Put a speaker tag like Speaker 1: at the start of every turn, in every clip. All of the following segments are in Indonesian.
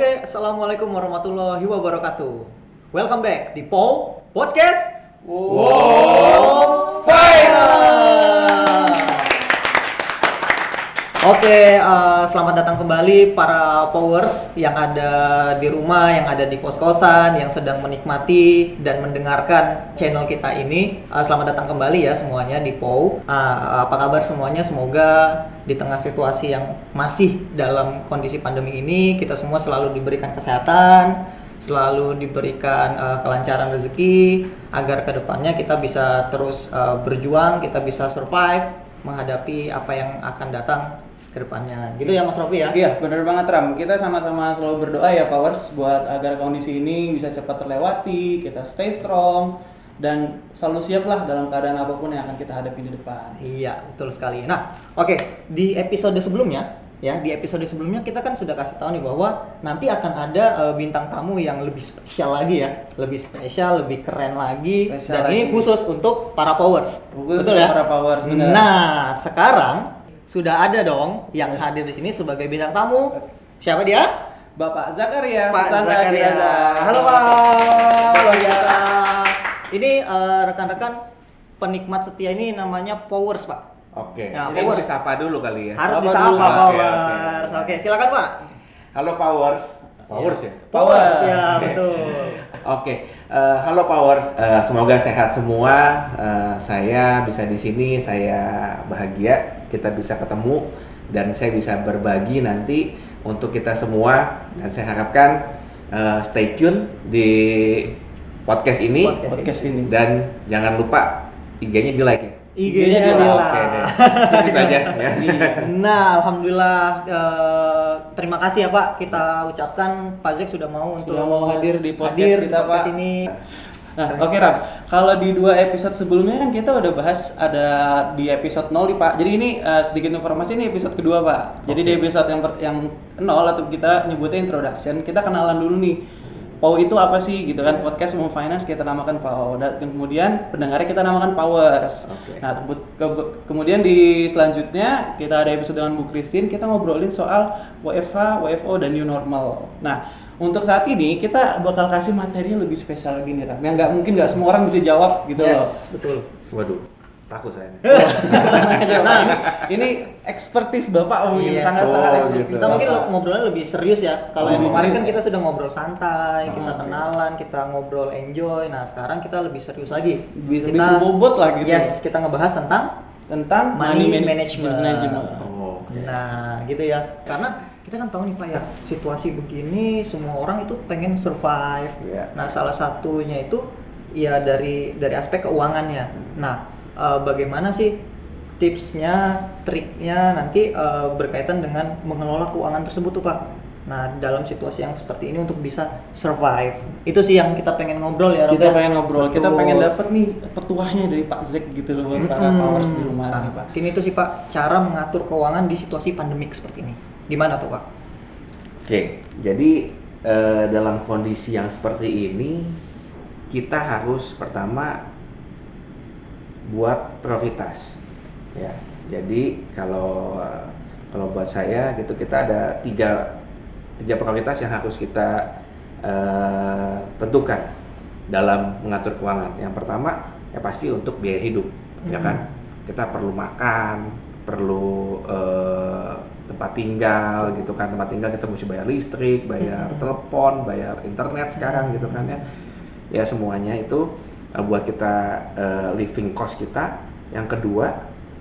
Speaker 1: Oke, assalamualaikum warahmatullahi wabarakatuh. Welcome back di POW Podcast Wow Oke, eh, selamat datang kembali para powers yang ada di rumah, yang ada di kos-kosan, yang sedang menikmati dan mendengarkan channel kita ini. Eh, selamat datang kembali ya semuanya di POW. Ah, apa kabar semuanya? Semoga di tengah situasi yang masih dalam kondisi pandemi ini, kita semua selalu diberikan kesehatan, selalu diberikan eh, kelancaran rezeki, agar ke depannya kita bisa terus eh, berjuang, kita bisa survive menghadapi apa yang akan datang ke depannya. Gitu ya Mas Rofi ya?
Speaker 2: Iya, bener banget Ram. Kita sama-sama selalu berdoa ya Powers buat agar kondisi ini bisa cepat terlewati, kita stay strong dan selalu siap lah dalam keadaan apa pun yang akan kita hadapi di depan.
Speaker 1: Iya, betul sekali. Nah, oke, di episode sebelumnya ya, di episode sebelumnya kita kan sudah kasih tahu nih bahwa nanti akan ada eh, bintang tamu yang lebih spesial lagi ya, lebih spesial, lebih keren lagi
Speaker 2: Spesial
Speaker 1: dan ini
Speaker 2: lagi.
Speaker 1: khusus untuk para powers.
Speaker 2: Khusus
Speaker 1: betul
Speaker 2: untuk
Speaker 1: ya?
Speaker 2: para powers, benar.
Speaker 1: Nah, sekarang sudah ada dong yang hadir di sini sebagai bintang tamu. Siapa dia?
Speaker 2: Bapak Zakaria,
Speaker 1: Pak Zakaria. Halo Pak. Luar biasa. Ini eh, rekan-rekan penikmat setia ini namanya Powers Pak.
Speaker 3: Oke,
Speaker 1: Ya,
Speaker 3: saya
Speaker 1: Powers.
Speaker 3: mesti sapa dulu kali ya.
Speaker 1: Harus
Speaker 2: Sapa
Speaker 1: disapa
Speaker 2: dulu.
Speaker 3: Oke,
Speaker 1: Powers. Oke,
Speaker 3: oke.
Speaker 1: silakan Pak.
Speaker 3: Halo Powers. Powers ya?
Speaker 1: Powers
Speaker 2: Powers.
Speaker 1: ya betul.
Speaker 3: Oke, eh, halo Powers. Eh, semoga sehat semua. Eh, saya bisa di sini, saya bahagia kita bisa ketemu dan saya bisa berbagi nanti untuk kita semua dan saya harapkan eh, stay tune di podcast ini
Speaker 1: Podcast
Speaker 2: Podcast ini.
Speaker 3: dan jangan lupa IG-nya di like ya.
Speaker 1: IG-nya
Speaker 2: di
Speaker 1: adalah.
Speaker 3: Oke deh. Aja ya.
Speaker 1: Nah, alhamdulillah eh, terima kasih ya Pak. Kita ucapkan Pak Zek sudah mau untuk
Speaker 2: Sudah mau hadir di podcast
Speaker 1: hadir di
Speaker 2: kita,
Speaker 1: podcast
Speaker 2: Pak.
Speaker 1: ini.
Speaker 2: Nah, oke Ram. Kalau di dua episode sebelumnya kan kita udah bahas ada di episode 0 nih Pak. Jadi ini eh, sedikit informasi ini episode kedua Pak. Jadi di episode yang per- yang 0 atau kita nyebutnya introduction, kita kenalan dulu nih. PAW itu apa sih gitu kan podcast mau finance kita namakan PAW dan kemudian pendengarnya kita namakan Powers.
Speaker 3: Oke.
Speaker 2: Nah, tebut- ke- kemudian di selanjutnya kita ada episode dengan Bu Christine kita ngobrolin soal WFH, WFO dan new normal. Nah, untuk saat ini kita bakal kasih materi yang lebih spesial lagi nih Ram. Yang nggak mungkin nggak semua orang bisa jawab gitu loh.
Speaker 1: Yes, betul.
Speaker 3: Waduh, takut saya. nih.
Speaker 2: nah, ini, expertise Bapak mungkin
Speaker 1: Yes.
Speaker 2: sangat-sangat
Speaker 3: Oh,
Speaker 2: expertise.
Speaker 3: gitu.
Speaker 1: Kita mungkin ngobrolnya lebih serius ya. Kalau
Speaker 2: Oh,
Speaker 1: yang kemarin kan kita sudah ngobrol santai, kita
Speaker 3: oke.
Speaker 1: kenalan, kita ngobrol enjoy. Nah, sekarang kita lebih serius lagi.
Speaker 2: Lebih-
Speaker 1: kita
Speaker 2: lebih bobot lah gitu.
Speaker 1: Yes, kita ngebahas tentang
Speaker 2: tentang
Speaker 1: Money
Speaker 2: money,
Speaker 1: management.
Speaker 2: management.
Speaker 3: Oh.
Speaker 1: Nah, gitu ya. Karena kita kan tahu nih Pak ya, situasi begini semua orang itu pengen survive.
Speaker 3: Iya.
Speaker 1: Nah, salah satunya itu ya dari dari aspek keuangannya. Nah, eh, bagaimana sih tipsnya, triknya nanti eh, berkaitan dengan mengelola keuangan tersebut tuh Pak. Nah, dalam situasi yang seperti ini untuk bisa survive. Itu sih yang kita pengen ngobrol ya.
Speaker 2: Kita
Speaker 1: ya.
Speaker 2: pengen ngobrol, kita
Speaker 1: Betul.
Speaker 2: pengen dapet nih petuahnya dari Pak Zek gitu loh buat para
Speaker 1: Mm-mm.
Speaker 2: powers di rumah
Speaker 1: Nah,
Speaker 2: nih Pak.
Speaker 1: Mungkin itu sih Pak cara mengatur keuangan di situasi pandemik seperti ini. Gimana tuh Pak?
Speaker 3: Oke, jadi eh, dalam kondisi yang seperti ini kita harus pertama buat prioritas, ya. Jadi kalau kalau buat saya gitu kita ada tiga tiga prioritas yang harus kita eh, tentukan dalam mengatur keuangan. Yang pertama ya pasti untuk biaya hidup, ya kan. Kita perlu makan, perlu eh, tempat tinggal gitu kan tempat tinggal kita mesti bayar listrik bayar
Speaker 1: Mhm.
Speaker 3: telepon bayar internet sekarang gitu kan ya ya semuanya itu uh, buat kita uh, living cost kita yang kedua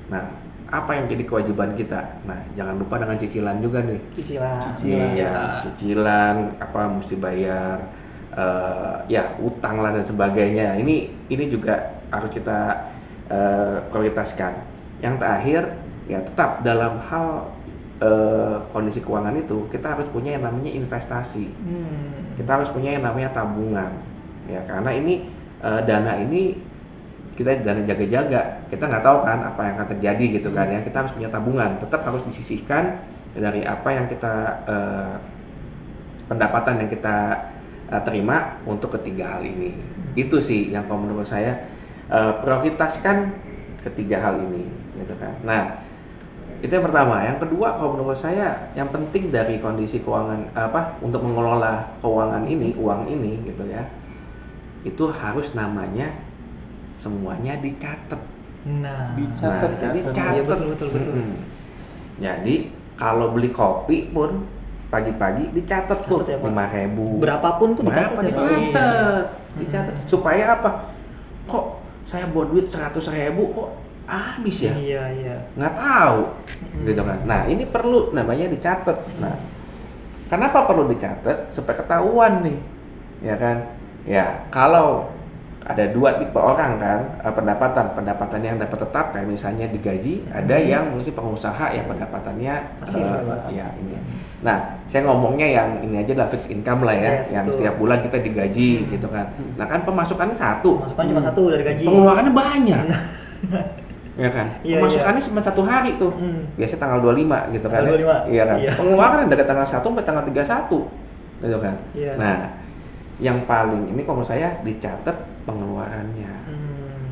Speaker 3: nah apa yang jadi kewajiban kita nah jangan lupa dengan cicilan juga nih
Speaker 1: Cicilan.
Speaker 2: Cicilan.
Speaker 3: Iya, cicilan apa mesti bayar uh, ya utang lah dan sebagainya ini ini juga harus kita uh, prioritaskan yang terakhir ya tetap dalam hal eh, kondisi keuangan itu kita harus punya yang namanya investasi
Speaker 1: Hmm.
Speaker 3: kita harus punya yang namanya tabungan ya karena ini eh, dana ini kita dana jaga-jaga. Kita nggak tahu kan apa yang akan terjadi gitu kan ya. Kita harus punya tabungan. Tetap harus disisihkan dari apa yang kita eh, pendapatan yang kita eh, terima untuk ketiga hal ini. Itu sih yang kalau menurut saya eh, prioritaskan ketiga hal ini gitu kan. Nah Itu yang pertama. Yang kedua, kalau menurut saya, yang penting dari kondisi keuangan apa untuk mengelola keuangan ini, uang ini, gitu ya, itu harus namanya semuanya dicatat.
Speaker 1: Nah,
Speaker 2: Dicatat,
Speaker 3: Nah, jadi
Speaker 2: catat.
Speaker 3: catat.
Speaker 1: Iya, betul, betul, betul.
Speaker 3: Mm-mm. Jadi kalau beli kopi pun pagi-pagi dicatat tuh
Speaker 1: ya,
Speaker 3: lima ribu.
Speaker 1: berapapun tuh
Speaker 3: Berapa
Speaker 1: dicatat ya, Pak?
Speaker 3: dicatat?
Speaker 1: Iya.
Speaker 3: Dicatat. Supaya apa? Kok saya buat duit seratus ribu kok habis ya?
Speaker 1: Iya, iya.
Speaker 3: Nggak tahu, gitu kan? Nah ini perlu namanya dicatat. Nah, kenapa perlu dicatat? Supaya ketahuan nih, ya kan? Ya kalau ada dua tipe orang kan eh, pendapatan pendapatan yang dapat tetap kayak misalnya digaji ada
Speaker 1: Hmm.
Speaker 3: yang mungkin pengusaha yang pendapatannya
Speaker 1: Pasif,
Speaker 3: eh,
Speaker 1: ya,
Speaker 3: ya ini nah saya ngomongnya yang ini aja lah fixed income lah ya
Speaker 1: Yes,
Speaker 3: yang
Speaker 1: betul.
Speaker 3: setiap bulan kita digaji gitu kan nah kan pemasukannya satu
Speaker 1: Masukan cuma satu dari gaji.
Speaker 3: pengeluarannya banyak ya kan
Speaker 1: Iya,
Speaker 3: pemasukannya cuma satu hari tuh
Speaker 1: Hmm.
Speaker 3: biasanya tanggal 25 gitu kan
Speaker 1: Tanggal
Speaker 3: ya.
Speaker 1: 25,
Speaker 3: iya kan
Speaker 1: iya.
Speaker 3: pengeluaran dari tanggal 1 sampai tanggal 31 gitu kan
Speaker 1: Iya.
Speaker 3: nah yang paling ini kalau menurut saya dicatat pengeluarannya.
Speaker 1: Hmm.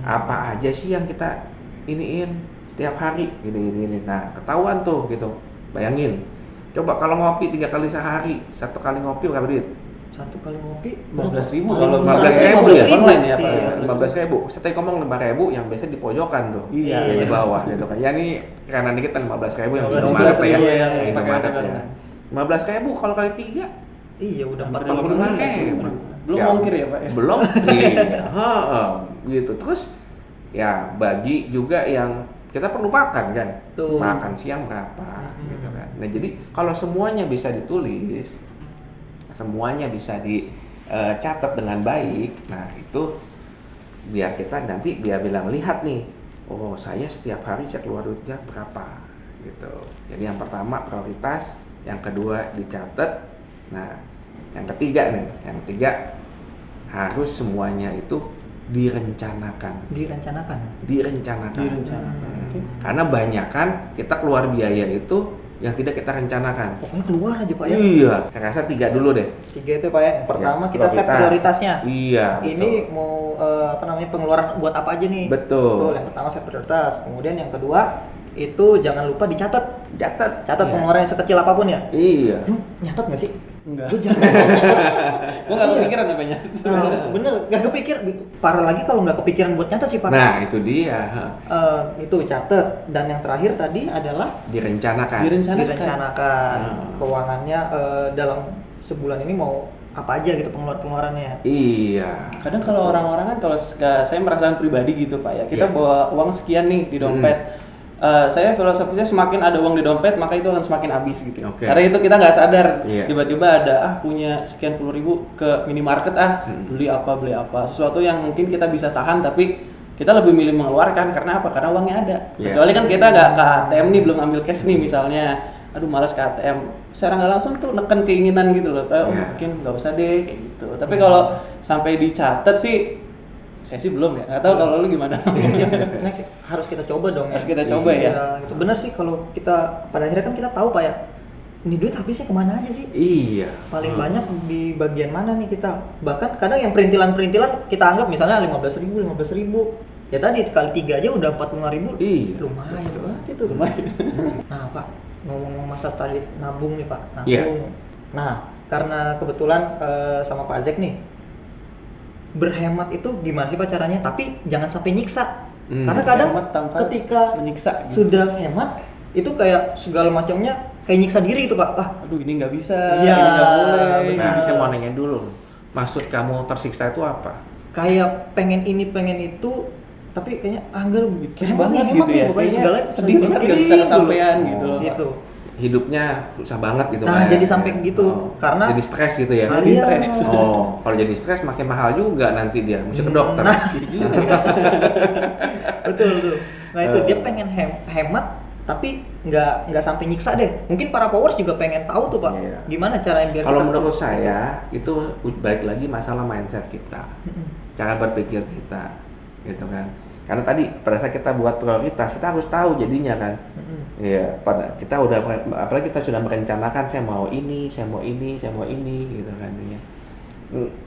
Speaker 3: apa aja sih yang kita iniin setiap hari? Ini ini ini. Nah ketahuan tuh gitu. Bayangin. Coba kalau ngopi tiga kali sehari satu kali ngopi berapa duit?
Speaker 1: Satu kali ngopi?
Speaker 2: 15.000
Speaker 1: berapa?
Speaker 2: kalau
Speaker 3: 15.000
Speaker 2: 15.000
Speaker 3: ya?
Speaker 2: Online ya, Pak?
Speaker 1: Iya.
Speaker 3: lima belas ribu. Saya ngomong lima ribu yang biasa di pojokan tuh.
Speaker 2: Iya.
Speaker 3: yang di bawah gitu kan. Ya ini karena dikit kan lima belas ribu yang di
Speaker 1: 15.000
Speaker 3: Indomaret ya.
Speaker 2: yang pakai
Speaker 3: ya. lima belas ribu kalau kali tiga
Speaker 1: Iya, udah
Speaker 2: Hampir
Speaker 1: 45
Speaker 3: 45
Speaker 1: ribu.
Speaker 3: ribu
Speaker 2: Belum
Speaker 3: Ya,
Speaker 2: ongkir ya, Pak, ya?
Speaker 3: belum iya Heeh, gitu terus ya bagi juga yang kita perlu makan kan
Speaker 1: Tuh.
Speaker 3: makan siang berapa
Speaker 1: Hmm.
Speaker 3: gitu kan nah jadi kalau semuanya bisa ditulis semuanya bisa dicatat dengan baik nah itu biar kita nanti biar bilang lihat nih oh saya setiap hari saya keluar duitnya berapa gitu jadi yang pertama prioritas yang kedua dicatat nah yang ketiga nih yang ketiga harus semuanya itu direncanakan
Speaker 1: Direncanakan.
Speaker 3: direncanakan
Speaker 2: Direncanakan,
Speaker 3: Hmm. karena banyak kan kita keluar biaya itu yang tidak kita rencanakan
Speaker 1: Pokoknya keluar aja, Pak ya.
Speaker 3: iya saya rasa tiga dulu deh
Speaker 1: Tiga itu Pak ya. Yang pertama
Speaker 3: Ya,
Speaker 1: kita set
Speaker 3: prioritas.
Speaker 1: prioritasnya.
Speaker 3: iya
Speaker 1: Ini
Speaker 3: betul.
Speaker 1: mau eh, apa namanya pengeluaran buat apa aja nih?
Speaker 3: Betul.
Speaker 1: Yang pertama set prioritas. Kemudian yang kedua itu jangan lupa dicatat.
Speaker 3: catat
Speaker 1: Catat
Speaker 3: Iya.
Speaker 1: pengeluaran sekecil apa pun ya.
Speaker 3: iya
Speaker 1: Lu nyatat nggak sih?
Speaker 2: Enggak.
Speaker 1: Lu jangan.
Speaker 2: Gua nggak kepikiran apa nyata.
Speaker 1: Nah, bener, nggak kepikir. Parah lagi kalau nggak kepikiran buat nyatat sih Pak.
Speaker 3: nah itu dia.
Speaker 1: Eh, itu catat. Dan yang terakhir tadi adalah
Speaker 3: direncanakan
Speaker 2: Direncanakan.
Speaker 1: direncanakan
Speaker 3: Hmm.
Speaker 1: keuangannya eh, dalam sebulan ini mau apa aja gitu pengeluaran pengeluarannya.
Speaker 3: iya
Speaker 2: Kadang kalau orang-orang kan kalau saya merasakan pribadi gitu pak ya, kita
Speaker 3: Iya.
Speaker 2: bawa uang sekian nih di dompet. Eh, saya filosofisnya semakin ada uang di dompet maka itu akan semakin habis gitu.
Speaker 3: Oke.
Speaker 2: Karena itu kita nggak sadar
Speaker 3: Iya.
Speaker 2: tiba-tiba ada ah punya sekian puluh ribu ke minimarket ah
Speaker 3: Hmm.
Speaker 2: beli apa beli apa sesuatu yang mungkin kita bisa tahan tapi kita lebih milih mengeluarkan karena apa? Karena uangnya ada.
Speaker 3: Iya.
Speaker 2: Kecuali kan kita nggak ke ATM nih belum ambil cash nih misalnya, aduh malas ke ATM. Secara nggak langsung tuh neken keinginan gitu loh, kayak oh,
Speaker 3: Iya.
Speaker 2: mungkin nggak usah deh kayak gitu. Tapi kalau sampai dicatat sih, saya sih belum ya. Nggak tahu kalau lu gimana.
Speaker 1: Next harus kita coba dong
Speaker 2: Harus kita coba ya.
Speaker 1: Iya, itu benar sih kalau kita pada akhirnya kan kita tahu Pak ya. Ini duit habisnya ke mana aja sih?
Speaker 3: iya
Speaker 1: Paling
Speaker 3: Hmm.
Speaker 1: banyak di bagian mana nih kita? Bahkan kadang yang perintilan-perintilan kita anggap misalnya 15.000 ribu, 15 ribu. Ya tadi kali tiga aja udah 45 ribu.
Speaker 3: Iya.
Speaker 1: Lumayan
Speaker 3: Betul.
Speaker 1: banget itu.
Speaker 2: Lumayan.
Speaker 1: Nah Pak, ngomong-ngomong masa tadi nabung nih Pak. Nabung.
Speaker 3: Iya.
Speaker 1: Nah, karena kebetulan eh, sama Pak Zek nih berhemat itu gimana sih Pak caranya? Tapi jangan sampai nyiksa.
Speaker 3: Hmm.
Speaker 1: Karena kadang
Speaker 2: Hemat tanpa
Speaker 1: ketika
Speaker 2: menyiksa gitu.
Speaker 1: sudah hemat itu kayak segala macamnya kayak nyiksa diri itu Pak. Ah,
Speaker 2: Aduh ini nggak bisa,
Speaker 1: Iya,
Speaker 2: ini nggak boleh.
Speaker 1: benar.
Speaker 3: nah saya mau nanya dulu maksud kamu tersiksa itu apa
Speaker 1: kayak pengen ini pengen itu tapi kayaknya ah enggak
Speaker 2: banget gitu ya. Kayaknya
Speaker 1: segala
Speaker 2: sedih banget nggak bisa
Speaker 1: dipikirin
Speaker 2: kesampaian
Speaker 1: dulu.
Speaker 2: gitu loh.
Speaker 1: Gitu.
Speaker 3: Hidupnya susah banget gitu
Speaker 1: Nah,
Speaker 3: Pak.
Speaker 1: jadi sampai gitu. Karena-
Speaker 3: jadi stres gitu ya
Speaker 2: Jadi
Speaker 1: iya.
Speaker 2: stres.
Speaker 3: oh kalau jadi stres makin mahal juga nanti dia mesti ke dokter
Speaker 1: Nah,
Speaker 2: Iya
Speaker 1: betul betul. Nah itu dia
Speaker 3: Eh.
Speaker 1: pengen hem- hemat tapi nggak nggak sampai nyiksa deh. Mungkin para powers juga pengen tahu tuh pak,
Speaker 3: Iya.
Speaker 1: gimana cara biar
Speaker 3: Kalau menurut
Speaker 1: tahu.
Speaker 3: saya itu balik lagi masalah mindset kita, cara berpikir kita, gitu kan. Karena tadi pada saat kita buat prioritas kita harus tahu jadinya kan. Iya, pada kita udah apalagi kita sudah merencanakan saya mau ini, saya mau ini, saya mau ini, gitu kan. Ya.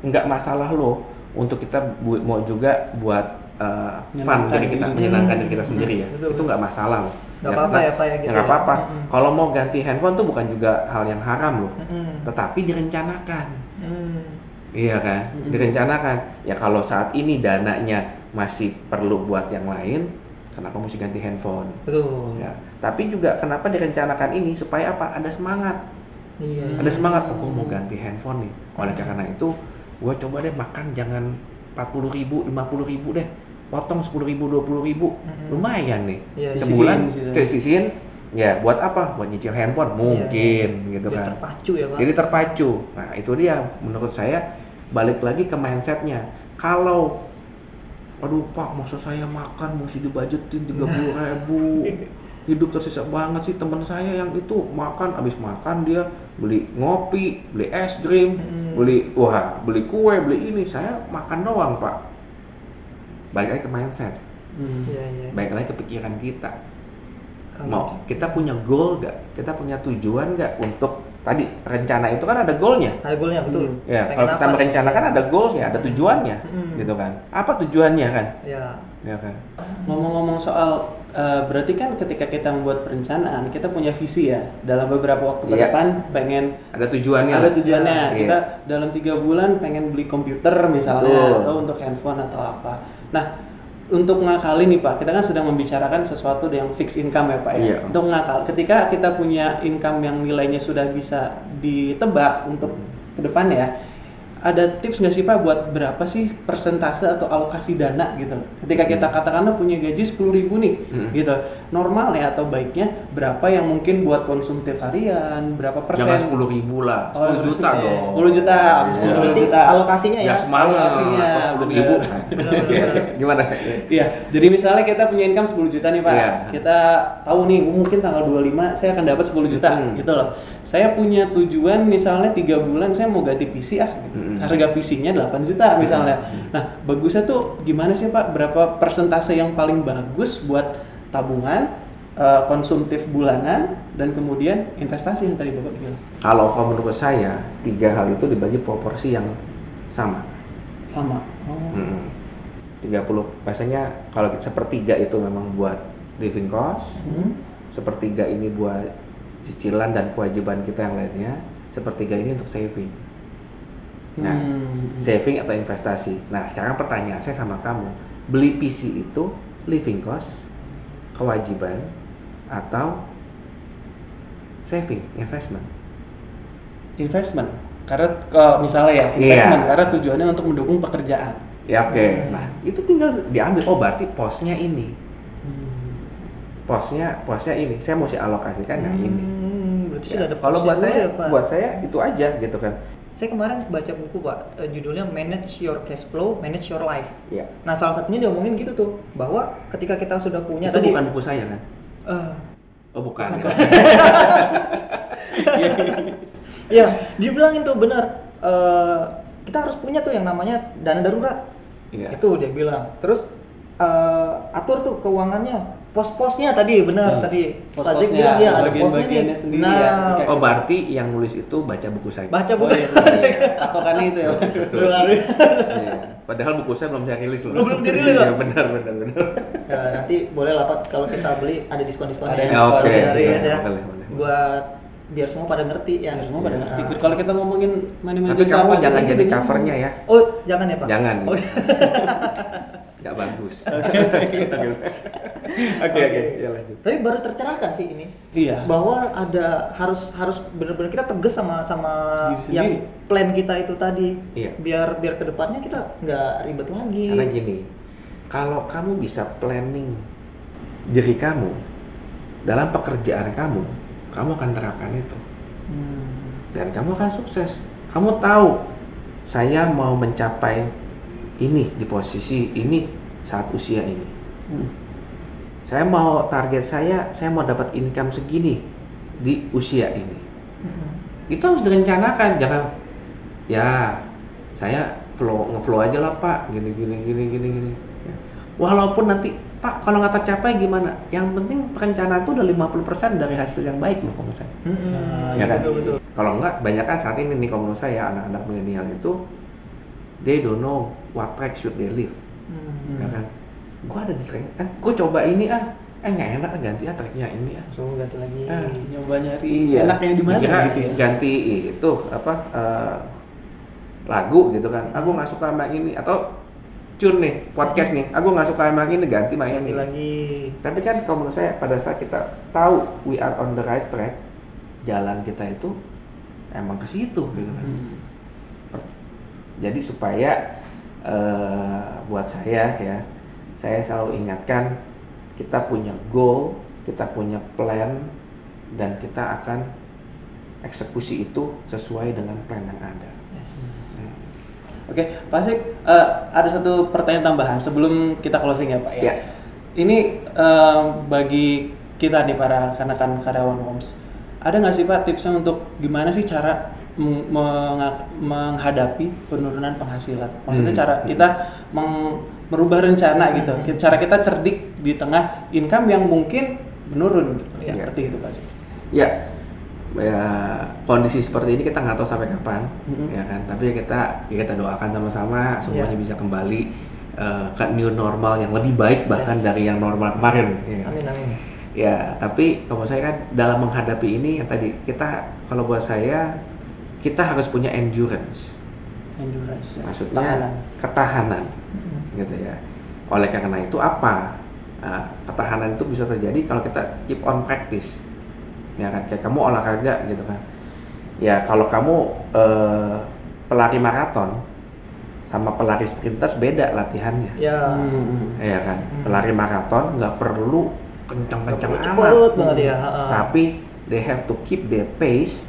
Speaker 3: Nggak masalah loh untuk kita bu- mau juga buat uh, fun diri kita, menyenangkan diri kita sendiri ya.
Speaker 1: betul.
Speaker 3: Itu nggak masalah loh.
Speaker 1: Nggak apa-apa ya, Pak, ya, gitu
Speaker 3: nggak
Speaker 1: ya.
Speaker 3: apa-apa
Speaker 1: Mm-mm.
Speaker 3: kalau mau ganti handphone tuh bukan juga hal yang haram loh
Speaker 1: Mm-mm.
Speaker 3: tetapi direncanakan
Speaker 1: Hmm.
Speaker 3: Iya kan, direncanakan. Ya kalau saat ini dananya masih perlu buat yang lain, kenapa mesti ganti handphone?
Speaker 1: Betul.
Speaker 3: Ya, tapi juga kenapa direncanakan ini supaya apa? Ada semangat,
Speaker 1: Iya.
Speaker 3: ada semangat. Oh, gue mau ganti handphone nih. Oleh karena itu, gue coba deh makan jangan 40 ribu, 50 ribu deh. Potong 10 ribu, 20 ribu, lumayan nih.
Speaker 1: Iya,
Speaker 3: Sebulan
Speaker 2: sisihin,
Speaker 3: kesisihin, ya buat apa? Buat nyicil handphone mungkin, gitu
Speaker 1: Biar
Speaker 3: kan.
Speaker 1: terpacu ya, Pak.
Speaker 3: Jadi terpacu. Nah itu dia menurut saya balik lagi ke mindsetnya. Kalau aduh pak masa saya makan mesti dibajetin tiga puluh ribu hidup tersisa banget sih teman saya yang itu makan abis makan dia beli ngopi beli es krim
Speaker 1: Hmm.
Speaker 3: beli wah beli kue beli ini saya makan doang pak balik lagi ke mindset
Speaker 2: Hmm.
Speaker 1: Iya, iya.
Speaker 3: balik lagi ke pikiran kita mau kita punya goal gak kita punya tujuan gak untuk tadi rencana itu kan ada goalnya
Speaker 1: Ada goalnya betul.
Speaker 2: Hmm.
Speaker 3: Ya,
Speaker 1: Pengen
Speaker 3: kalau kita
Speaker 1: apa?
Speaker 3: merencanakan ada goalsnya, ada tujuannya,
Speaker 1: Hmm.
Speaker 3: gitu kan. Apa tujuannya kan?
Speaker 1: Ya.
Speaker 3: Ya kan.
Speaker 2: Ngomong-ngomong soal eh, berarti kan ketika kita membuat perencanaan kita punya visi ya dalam beberapa waktu ke
Speaker 3: Iya.
Speaker 2: depan pengen
Speaker 3: Ada tujuannya.
Speaker 2: ada tujuannya
Speaker 3: Iya.
Speaker 2: kita dalam tiga bulan pengen beli komputer misalnya
Speaker 3: Betul.
Speaker 2: atau untuk handphone atau apa. Nah untuk ngakali nih pak kita kan sedang membicarakan sesuatu yang fixed income ya pak ya.
Speaker 3: Iya.
Speaker 2: Untuk ngakal ketika kita punya income yang nilainya sudah bisa ditebak untuk ke depan ya ada tips nggak sih pak buat berapa sih persentase atau alokasi dana gitu ketika kita katakanlah punya gaji sepuluh ribu nih
Speaker 3: Hmm.
Speaker 2: gitu normal ya atau baiknya berapa yang mungkin buat konsumtif harian berapa persen
Speaker 3: Jangan sepuluh ribu lah,
Speaker 2: Oh,
Speaker 3: sepuluh juta
Speaker 2: iya.
Speaker 3: dong.
Speaker 2: 10 juta.
Speaker 3: Iya.
Speaker 1: Berarti
Speaker 2: juta.
Speaker 1: alokasinya ya.
Speaker 3: Ya.
Speaker 2: Alokasinya,
Speaker 3: Kok sepuluh
Speaker 2: bener.
Speaker 3: ribu.
Speaker 1: Bener-bener.
Speaker 3: Gimana?
Speaker 2: Iya, jadi misalnya kita punya income 10 juta nih Pak.
Speaker 3: Iya.
Speaker 2: Kita tahu nih mungkin tanggal 25 saya akan dapat 10 juta
Speaker 3: Hmm.
Speaker 2: gitu loh. Saya punya tujuan misalnya tiga bulan saya mau ganti PC ah gitu.
Speaker 3: Hmm.
Speaker 2: Harga PC-nya 8 juta misalnya. Nah, bagusnya tuh gimana sih Pak? Berapa persentase yang paling bagus buat tabungan, eh, konsumtif bulanan dan kemudian investasi yang tadi Bapak bilang.
Speaker 3: Kalau kalau menurut saya tiga hal itu dibagi proporsi yang sama.
Speaker 2: Sama. Oh.
Speaker 3: Mm-mm. 30 biasanya kalau sepertiga itu memang buat living cost,
Speaker 2: Hmm.
Speaker 3: sepertiga ini buat cicilan dan kewajiban kita yang lainnya, sepertiga ini untuk saving. Nah,
Speaker 2: Hmm.
Speaker 3: saving atau investasi. Nah, sekarang pertanyaan saya sama kamu, beli PC itu living cost, kewajiban, atau saving, investment?
Speaker 2: investment karena kalau misalnya ya
Speaker 3: Iya.
Speaker 2: investment karena tujuannya untuk mendukung pekerjaan
Speaker 3: Ya oke.
Speaker 1: Hmm.
Speaker 3: Nah, itu tinggal diambil. Oh, berarti posnya ini. Posnya posnya ini. Saya mesti alokasikan yang ini.
Speaker 1: Hmm, berarti
Speaker 3: Ya,
Speaker 1: sudah ada
Speaker 3: kalau buat saya,
Speaker 1: ya, Pak?
Speaker 3: buat saya itu aja gitu kan.
Speaker 1: Saya kemarin baca buku Pak, eh, judulnya Manage Your Cash Flow, Manage Your Life.
Speaker 3: Ya.
Speaker 1: Nah salah satunya dia omongin gitu tuh, bahwa ketika kita sudah punya
Speaker 3: itu
Speaker 1: tadi,
Speaker 3: bukan buku saya kan?
Speaker 1: Eh,
Speaker 3: Oh, bukan.
Speaker 1: Bukan.
Speaker 3: ya.
Speaker 1: Iya, dia bilangin tuh benar. eh, kita harus punya tuh yang namanya dana darurat.
Speaker 3: Iya.
Speaker 1: Itu dia bilang. Terus eh, atur tuh keuangannya, pos-posnya tadi benar
Speaker 2: Hmm.
Speaker 1: tadi.
Speaker 2: Pos-posnya,
Speaker 1: bilang, iya, ada
Speaker 2: bagian-bagiannya sendiri
Speaker 1: nah,
Speaker 2: ya, ketika-
Speaker 3: Oh, berarti yang nulis itu baca buku saya.
Speaker 1: baca
Speaker 2: Oh,
Speaker 1: buku.
Speaker 2: iya, iya. patokannya itu ya
Speaker 3: Betul. Iya. Padahal buku saya belum saya rilis loh.
Speaker 1: Belum- dirilis,
Speaker 3: Iya,
Speaker 1: Pak?
Speaker 3: benar benar benar.
Speaker 1: Ya, nanti boleh lah Pak kalau kita beli ada diskon-diskonnya.
Speaker 2: Ada
Speaker 1: ya.
Speaker 2: diskon,
Speaker 3: oke.
Speaker 1: Dari
Speaker 3: Iya,
Speaker 1: ya.
Speaker 3: boleh, boleh.
Speaker 1: Buat biar semua pada ngerti ya.
Speaker 2: Biar semua pada ngerti.
Speaker 1: Nah.
Speaker 2: kalau kita ngomongin money
Speaker 3: Tapi
Speaker 2: management
Speaker 3: kamu jangan jadi covernya ya.
Speaker 1: Oh, jangan ya Pak?
Speaker 3: Jangan.
Speaker 1: Oh,
Speaker 3: Nggak bagus. Oke oke. Ya lanjut.
Speaker 1: Tapi baru tercerahkan sih ini.
Speaker 2: iya
Speaker 1: Bahwa ada harus harus benar-benar kita tegas sama sama
Speaker 2: Diri sendiri.
Speaker 1: yang plan kita itu tadi.
Speaker 3: Iya.
Speaker 1: Biar biar ke depannya kita nggak ribet lagi.
Speaker 3: Karena gini, kalau kamu bisa planning diri kamu dalam pekerjaan kamu, kamu akan terapkan itu
Speaker 2: Hmm.
Speaker 3: dan kamu akan sukses. Kamu tahu saya mau mencapai ini di posisi ini saat usia ini.
Speaker 2: Hmm.
Speaker 3: Saya mau target saya, saya mau dapat income segini di usia ini.
Speaker 1: Mm-mm.
Speaker 3: Itu harus direncanakan, jangan ya saya flow ngeflow aja lah pak, gini gini gini gini gini. Ya. Walaupun nanti pak kalau nggak tercapai gimana? Yang penting perencanaan itu udah 50% dari hasil yang baik loh menurut saya.
Speaker 1: Mm-mm.
Speaker 2: Nah,
Speaker 3: ya kan?
Speaker 1: Betul betul.
Speaker 3: Kalau nggak, banyak kan saat ini nih kalau menurut saya anak-anak milenial itu they don't know what track should they live
Speaker 1: Hmm.
Speaker 3: ya kan gue ada di track ah gue coba ini ah eh nggak enak ganti ya tracknya ini ya
Speaker 1: so ganti lagi
Speaker 3: Ah.
Speaker 2: nyoba nyari
Speaker 3: Iya.
Speaker 2: enaknya di mana gitu ya
Speaker 3: ganti itu apa eh, lagu gitu kan aku nggak suka sama ini atau cun nih podcast nih aku nggak suka sama ini ganti main ini
Speaker 1: lagi
Speaker 3: tapi kan kalau menurut saya pada saat kita tahu we are on the right track jalan kita itu emang ke situ gitu kan
Speaker 2: Hmm.
Speaker 3: jadi supaya eh, buat saya ya saya selalu ingatkan kita punya goal kita punya plan dan kita akan eksekusi itu sesuai dengan plan yang ada. Hmm.
Speaker 2: Oke, Pak Sik, eh, ada satu pertanyaan tambahan sebelum kita closing ya Pak ya.
Speaker 3: Ya.
Speaker 2: Ini eh, bagi kita nih para kanakan karyawan Homes, ada nggak sih Pak tipsnya untuk gimana sih cara meng- menghadapi penurunan penghasilan? Maksudnya
Speaker 3: Hmm.
Speaker 2: cara kita meng- merubah rencana gitu,
Speaker 1: Hmm.
Speaker 2: cara kita cerdik di tengah income yang mungkin menurun gitu. Ya,
Speaker 3: Iya.
Speaker 2: seperti itu Pak Sik.
Speaker 3: ya ya kondisi seperti ini kita nggak tahu sampai kapan
Speaker 2: Mhm.
Speaker 3: ya kan tapi kita ya kita doakan sama-sama semuanya
Speaker 1: Ya.
Speaker 3: bisa kembali eh, ke new normal yang lebih baik bahkan
Speaker 1: Yes.
Speaker 3: dari yang normal kemarin ya kan?
Speaker 1: amin amin
Speaker 3: Ya, tapi kalau saya kan dalam menghadapi ini yang tadi kita kalau buat saya kita harus punya endurance.
Speaker 2: Endurance. ya.
Speaker 3: Maksudnya
Speaker 2: Tahanan.
Speaker 3: ketahanan
Speaker 1: Mm-mm.
Speaker 3: gitu ya. Oleh karena itu apa? Nah, ketahanan itu bisa terjadi kalau kita keep on practice. Ya kan kayak kamu olahraga gitu kan. Ya, kalau kamu eh, pelari maraton sama pelari sprinters beda latihannya.
Speaker 1: ya
Speaker 2: Hmm.
Speaker 3: Ya kan.
Speaker 1: Hmm.
Speaker 3: Pelari maraton nggak perlu kencang-kencang
Speaker 1: cepet
Speaker 3: amat.
Speaker 1: banget ya ha-ha.
Speaker 3: tapi they have to keep their pace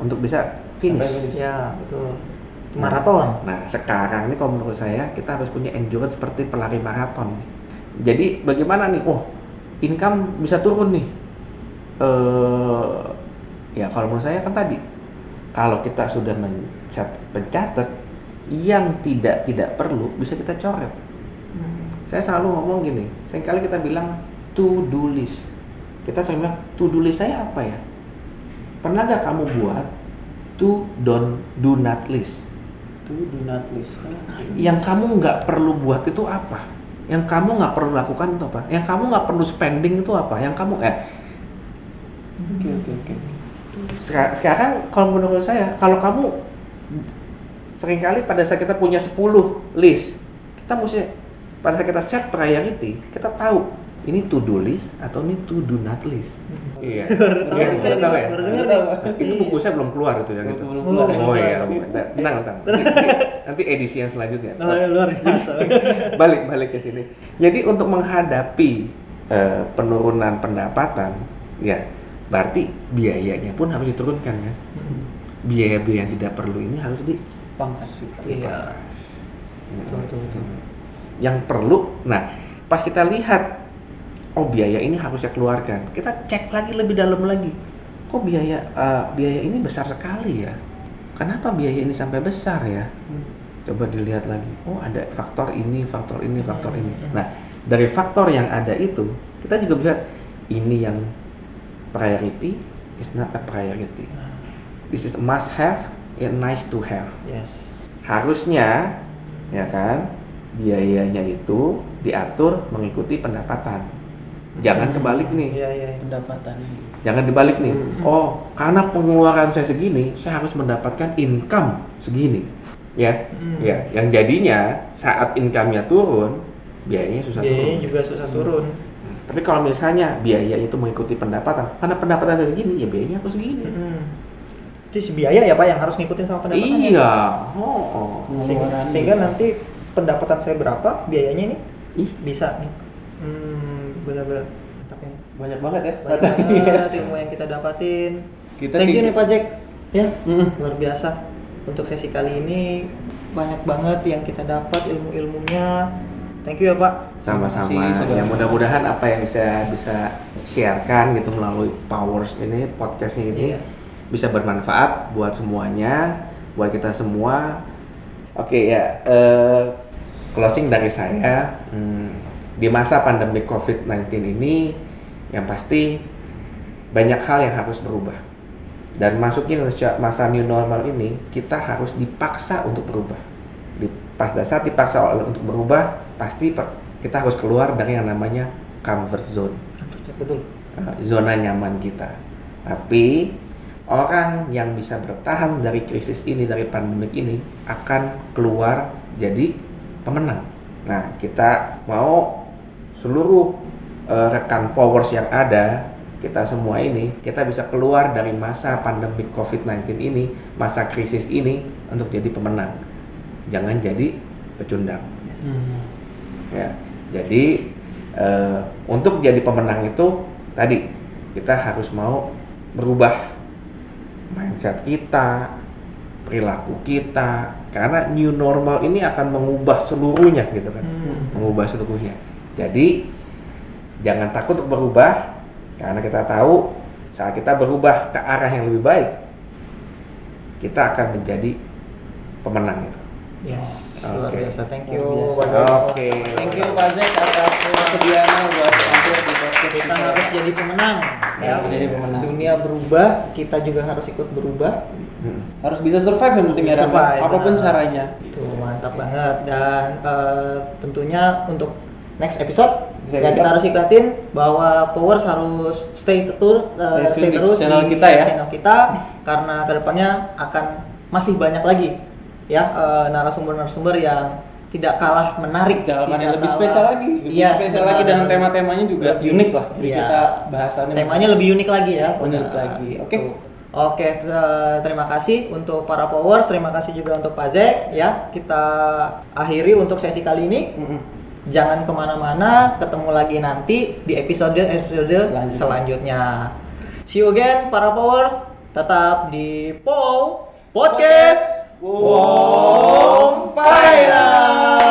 Speaker 3: untuk bisa finish.
Speaker 2: Finish.
Speaker 1: ya betul
Speaker 3: Nah,
Speaker 1: maraton
Speaker 3: Nah, sekarang ini kalau menurut saya kita harus punya endurance seperti pelari maraton. Jadi bagaimana nih? Oh, income bisa turun nih. Eh, ya kalau menurut saya kan tadi kalau kita sudah mencat pencatat yang tidak tidak perlu bisa kita coret.
Speaker 1: Hmm.
Speaker 3: Saya selalu ngomong gini, sering kali kita bilang to do list. Kita sering bilang to do list saya apa ya? Pernah gak kamu buat to don't do not list?
Speaker 2: Itu do not list.
Speaker 3: Yang kamu nggak perlu buat itu apa? Yang kamu nggak perlu lakukan itu apa? Yang kamu nggak perlu spending itu apa? Yang kamu eh
Speaker 2: Oke oke oke.
Speaker 3: seka- sekarang kalau menurut saya kalau kamu sering kali pada saat kita punya 10 list kita mesti pada saat kita set priority kita tahu ini to do list atau ini to do not list. Iya. Iya, tahu ya? itu buku saya belum keluar itu ya gitu
Speaker 2: Belum
Speaker 1: keluar.
Speaker 3: oh iya tenang tenang nanti, edisi yang selanjutnya.
Speaker 1: Oh, luar biasa.
Speaker 3: Balik balik ke sini. Jadi untuk menghadapi eh, penurunan pendapatan, ya berarti biayanya pun harus diturunkan kan.
Speaker 1: Hmm.
Speaker 3: Biaya-biaya yang tidak perlu ini harus di
Speaker 2: Pangkas.
Speaker 1: Iya. Betul, betul.
Speaker 3: Yang perlu, nah pas kita lihat, oh biaya ini harus saya keluarkan, kita cek lagi lebih dalam lagi. Kok biaya eh, biaya ini besar sekali ya? Kenapa biaya ini sampai besar ya?
Speaker 2: Hmm.
Speaker 3: coba dilihat lagi oh ada faktor ini faktor ini faktor ini
Speaker 1: Hmm.
Speaker 3: nah dari faktor yang ada itu kita juga bisa ini yang priority is not a priority. This is a must have and nice to have.
Speaker 1: Yes.
Speaker 3: Harusnya ya kan biayanya itu diatur mengikuti pendapatan. Jangan kebalik nih.
Speaker 1: Iya iya.
Speaker 2: Pendapatan.
Speaker 3: jangan dibalik nih.
Speaker 2: Hmm.
Speaker 3: oh karena pengeluaran saya segini saya harus mendapatkan income segini. Ya
Speaker 1: Hmm.
Speaker 3: ya. Yang jadinya saat income-nya turun biayanya susah
Speaker 1: biayanya
Speaker 3: turun.
Speaker 1: juga susah turun
Speaker 3: tapi kalau misalnya biaya itu mengikuti pendapatan karena pendapatan saya segini ya biayanya aku segini.
Speaker 1: Hmm. si biaya ya pak yang harus ngikutin sama pendapatannya
Speaker 3: iya. Oh, oh.
Speaker 1: sehingga, nanti pendapatan saya berapa biayanya nih
Speaker 3: ih.
Speaker 1: bisa nih. Hmm, benar-benar. Ini.
Speaker 2: Banyak banget ya.
Speaker 1: banyak banget ilmu yang kita dapatin.
Speaker 2: Kita
Speaker 1: thank you nih Pak Jack. Ya
Speaker 2: Mm.
Speaker 1: luar biasa. Untuk sesi kali ini banyak banget yang kita dapat ilmu-ilmunya thank you ya Pak.
Speaker 3: Sama-sama. Ya mudah-mudahan apa yang saya bisa sharekan gitu melalui powers ini podcastnya ini
Speaker 1: Iya.
Speaker 3: bisa bermanfaat buat semuanya buat kita semua. Oke ya eh, closing dari saya hmm, di masa pandemi covid-19 ini yang pasti banyak hal yang harus berubah. Dan Indonesia masa new normal ini kita harus dipaksa untuk berubah pas dasar dipaksa oleh untuk berubah pasti per- kita harus keluar dari yang namanya comfort zone,
Speaker 1: Betul.
Speaker 3: eh, zona nyaman kita. Tapi orang yang bisa bertahan dari krisis ini, dari pandemik ini akan keluar jadi pemenang. Nah, kita mau seluruh eh, rekan powers yang ada, kita semua ini, kita bisa keluar dari masa pandemik COVID-19 ini, masa krisis ini untuk jadi pemenang. Jangan jadi pecundang. Ya, jadi eh, untuk jadi pemenang itu tadi kita harus mau berubah mindset kita, perilaku kita, karena new normal ini akan mengubah seluruhnya gitu kan,
Speaker 1: Hmm.
Speaker 3: mengubah seluruhnya. Jadi jangan takut untuk berubah, karena kita tahu saat kita berubah ke arah yang lebih baik, kita akan menjadi pemenang itu.
Speaker 1: Yes, luar
Speaker 3: Oke.
Speaker 1: biasa. Thank
Speaker 2: Luar
Speaker 1: you.
Speaker 3: Oke.
Speaker 2: Thank you Pak Zek atas kesediaannya buat tampil di podcast
Speaker 1: Kita harus jadi pemenang.
Speaker 2: Ya, jadi pemenang.
Speaker 1: Dunia berubah, kita juga harus ikut berubah.
Speaker 3: Hmm.
Speaker 2: Harus bisa survive yang penting ya, Ram.
Speaker 1: Survive,
Speaker 2: apa pun
Speaker 1: benar.
Speaker 2: caranya.
Speaker 1: Tuh, mantap banget. Dan eh, tentunya untuk next episode
Speaker 2: Next
Speaker 1: yang kita harus ikatin bahwa Powers harus stay eh,
Speaker 2: Stay tune
Speaker 1: stay,
Speaker 2: di
Speaker 1: terus
Speaker 2: channel
Speaker 1: di
Speaker 2: kita ya.
Speaker 1: channel kita karena ke depannya akan masih banyak lagi ya eh, narasumber-narasumber yang tidak kalah menarik,
Speaker 2: yang
Speaker 1: tidak
Speaker 2: lebih
Speaker 1: kalah-
Speaker 2: spesial lagi, lebih
Speaker 1: Iya,
Speaker 2: spesial lagi dengan tema-temanya juga
Speaker 1: Lebih-
Speaker 2: unik lah. Jadi
Speaker 1: iya.
Speaker 2: kita bahasannya
Speaker 1: temanya lebih unik lagi ya.
Speaker 2: Unik
Speaker 1: Nah,
Speaker 2: lagi. Oke.
Speaker 1: tuh. Oke, eh, terima kasih untuk para powers, terima kasih juga untuk Pak Zek ya. Kita akhiri untuk sesi kali ini. Jangan ke mana-mana, ketemu lagi nanti di episode episode
Speaker 2: Selanjutnya.
Speaker 1: selanjutnya. See you again para powers, tetap di POW Podcast.
Speaker 2: Wow,
Speaker 1: Wow, Finance.